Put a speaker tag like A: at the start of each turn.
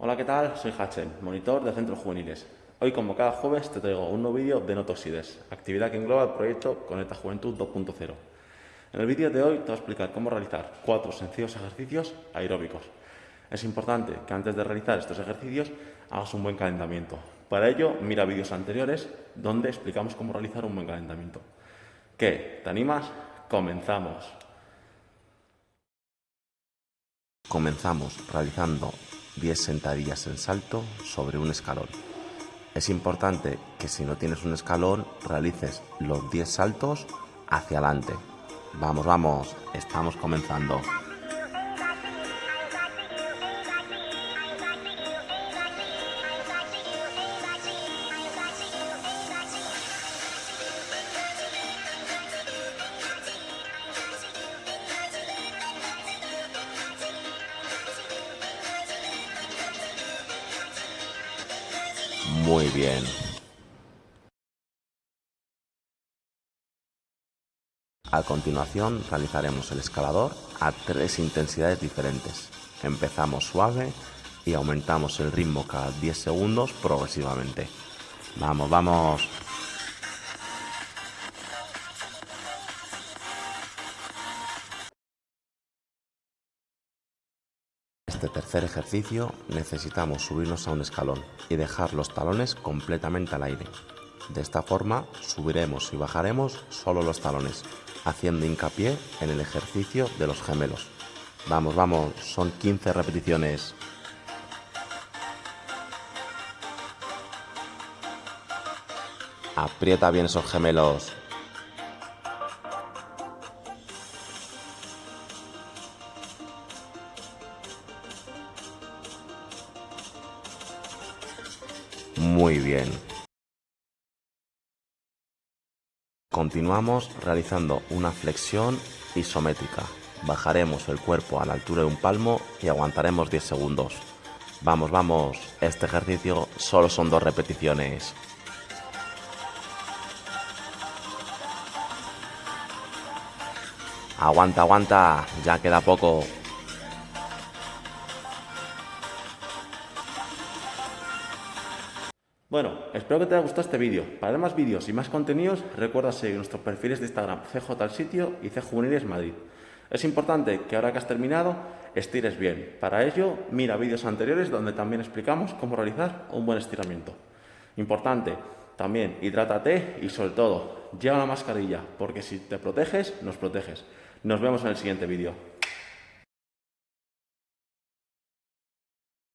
A: Hola, ¿qué tal? Soy Hachel, monitor de centros juveniles. Hoy, como cada jueves, te traigo un nuevo vídeo de Notoxides, actividad que engloba el proyecto Conecta Juventud 2.0. En el vídeo de hoy te voy a explicar cómo realizar cuatro sencillos ejercicios aeróbicos. Es importante que antes de realizar estos ejercicios hagas un buen calentamiento. Para ello, mira vídeos anteriores donde explicamos cómo realizar un buen calentamiento. ¿Qué? ¿Te animas? Comenzamos.
B: Comenzamos realizando 10 sentadillas en salto sobre un escalón. Es importante que si no tienes un escalón realices los 10 saltos hacia adelante. Vamos, vamos, estamos comenzando. Muy bien. A continuación realizaremos el escalador a tres intensidades diferentes. Empezamos suave y aumentamos el ritmo cada 10 segundos progresivamente. Vamos, vamos. Este tercer ejercicio necesitamos subirnos a un escalón y dejar los talones completamente al aire. De esta forma subiremos y bajaremos solo los talones, haciendo hincapié en el ejercicio de los gemelos. Vamos, vamos, son 15 repeticiones. Aprieta bien esos gemelos. Muy bien. Continuamos realizando una flexión isométrica. Bajaremos el cuerpo a la altura de un palmo y aguantaremos 10 segundos. Vamos, vamos, este ejercicio solo son dos repeticiones. Aguanta, aguanta, ya queda poco.
A: Bueno, espero que te haya gustado este vídeo. Para más vídeos y más contenidos, recuerda seguir nuestros perfiles de Instagram CJ y C Juveniles Madrid. Es importante que ahora que has terminado, estires bien. Para ello, mira vídeos anteriores donde también explicamos cómo realizar un buen estiramiento. Importante, también hidrátate y sobre todo, lleva la mascarilla, porque si te proteges, nos proteges. Nos vemos en el siguiente vídeo.